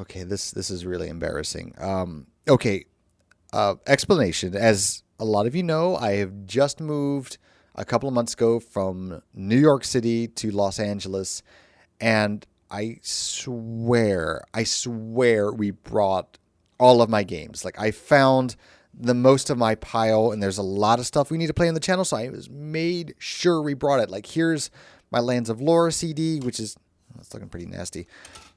okay, this this is really embarrassing. Um, okay, uh, explanation. As a lot of you know, I have just moved a couple of months ago from New York City to Los Angeles, and I swear, I swear, we brought all of my games. Like I found the most of my pile, and there's a lot of stuff we need to play on the channel, so I was made sure we brought it. Like here's my Lands of Lore CD, which is that's looking pretty nasty.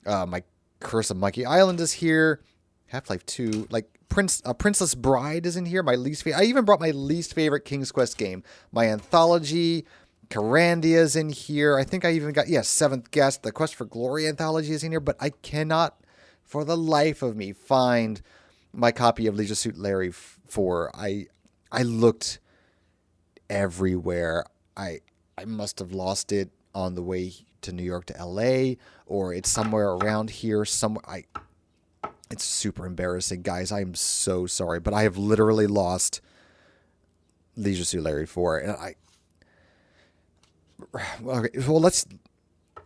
Uh, my Curse of Monkey Island is here. Half Life 2, like Prince, uh, Princess Bride is in here. My least favorite. I even brought my least favorite King's Quest game. My anthology, Kyrandia is in here. I think I even got yes, Seventh Guest. The Quest for Glory anthology is in here, but I cannot, for the life of me, find my copy of Leisure Suit Larry 4. I I looked everywhere. I I must have lost it on the way to New York to LA or it's somewhere around here somewhere I it's super embarrassing guys I am so sorry but I have literally lost Leisure Suit Larry 4 and I okay well let's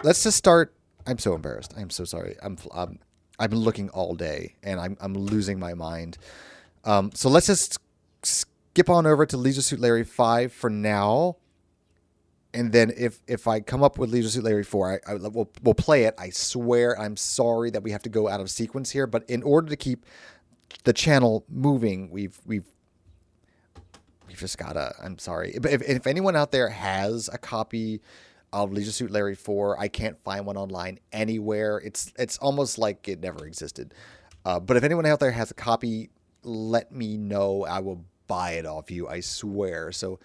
let's just start I'm so embarrassed I'm so sorry I'm I'm I've been looking all day and I'm I'm losing my mind. Um so let's just skip on over to Leisure Suit Larry 5 for now and then if if I come up with Leisure Suit Larry four, I, I will we'll play it. I swear, I'm sorry that we have to go out of sequence here, but in order to keep the channel moving, we've we've we've just gotta. I'm sorry, but if if anyone out there has a copy of Leisure Suit Larry four, I can't find one online anywhere. It's it's almost like it never existed. Uh, but if anyone out there has a copy, let me know. I will buy it off you. I swear. So.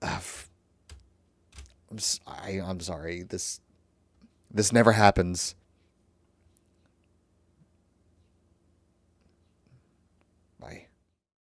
Uh, I'm, I, I'm sorry. This this never happens.